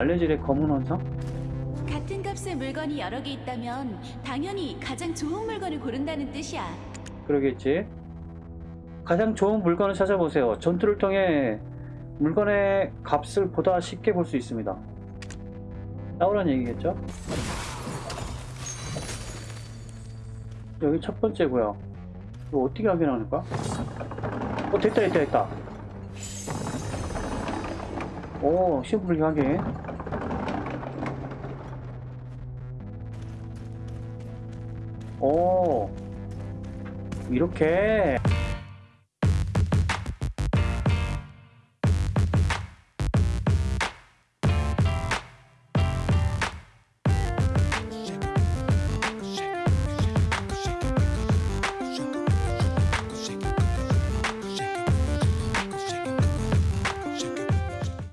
갈래질의 검은 원성? 같은 값의 물건이 여러 개 있다면 당연히 가장 좋은 물건을 고른다는 뜻이야. 그러겠지. 가장 좋은 물건을 찾아보세요. 전투를 통해 물건의 값을 보다 쉽게 볼 수 있습니다. 나오란 얘기겠죠? 여기 첫 번째고요. 이거 어떻게 확인하는 거야? 어 됐다 됐다 됐다. 오 심플하게. 오 이렇게